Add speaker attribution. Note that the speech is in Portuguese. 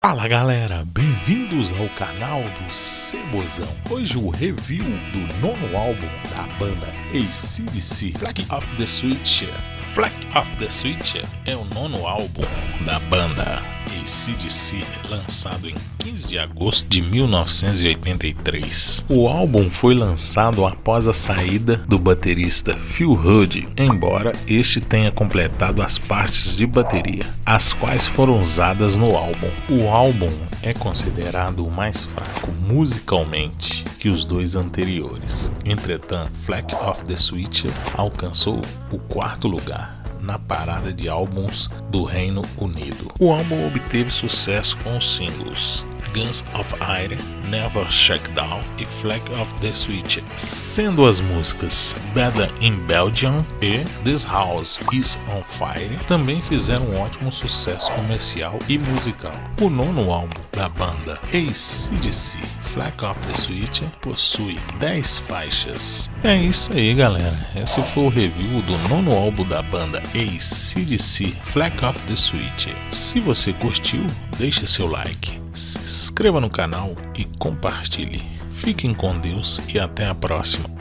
Speaker 1: Fala galera, bem-vindos ao canal do Cebozão. Hoje o review do nono álbum da banda ACDC, Flag of the Switch. Flag of the Switch é o nono álbum da banda ACDC, lançado em 15 de agosto de 1983. O álbum foi lançado após a saída do baterista Phil Hood, embora este tenha completado as partes de bateria, as quais foram usadas no álbum. O álbum é considerado o mais fraco musicalmente que os dois anteriores. Entretanto, Flag of the Switch alcançou o quarto lugar na parada de álbuns do Reino Unido. O álbum obteve sucesso com os singles Guns of Iron, Never Shake Down e Flag of the Switch, sendo as músicas Better in Belgium e This House is on Fire também fizeram um ótimo sucesso comercial e musical. O nono álbum da banda ACDC, Flag of the Switch, possui 10 faixas. É isso aí galera, esse foi o review do nono álbum da banda ACDC, Flag of the Switch. Se você curtiu, deixe seu like se inscreva no canal e compartilhe. Fiquem com Deus e até a próxima.